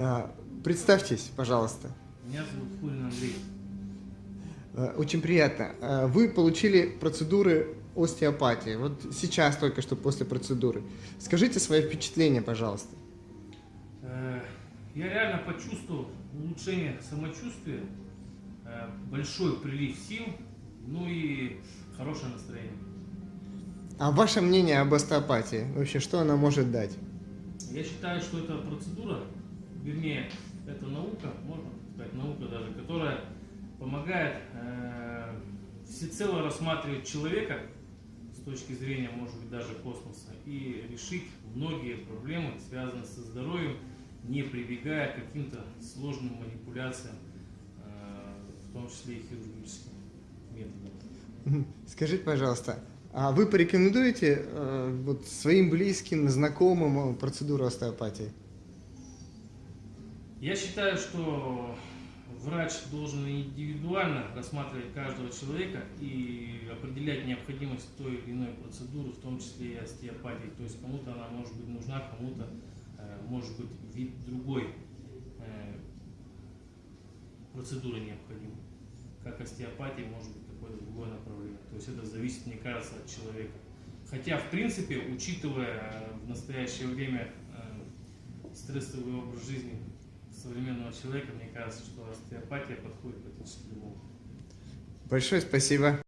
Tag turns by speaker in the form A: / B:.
A: А, Представьтесь, пожалуйста.
B: Меня зовут Фурин Андрей.
A: А, Очень приятно. А, Вы получили процедуры остеопатии. Вот сейчас только что после процедуры. Скажите свои впечатления, пожалуйста.
B: Э, Я реально почувствовал улучшение самочувствия, э, большой прилив сил, ну и хорошее настроение.
A: А ваше мнение об остеопатии? Вообще, что она может дать?
B: Я считаю, что это процедура, вернее, это наука, можно сказать, наука даже, которая помогает э, всецело рассматривать человека с точки зрения, может быть, даже космоса и решить многие проблемы, связанные со здоровьем, не прибегая к каким-то сложным манипуляциям, э, в том числе и хирургическим методом.
A: Скажите, пожалуйста, а вы порекомендуете э, вот своим близким, знакомым э, процедуру остеопатии?
B: Я считаю, что врач должен индивидуально рассматривать каждого человека и определять необходимость той или иной процедуры, в том числе и остеопатии. То есть кому-то она может быть нужна, кому-то э, может быть вид другой э, процедуры необходим. Как остеопатия может быть какое-то другое направление. То есть это зависит, мне кажется, от человека. Хотя, в принципе, учитывая э, в настоящее время стрессовый образ жизни современного человека, мне кажется, что остеопатия подходит практически любому.
A: Большое спасибо.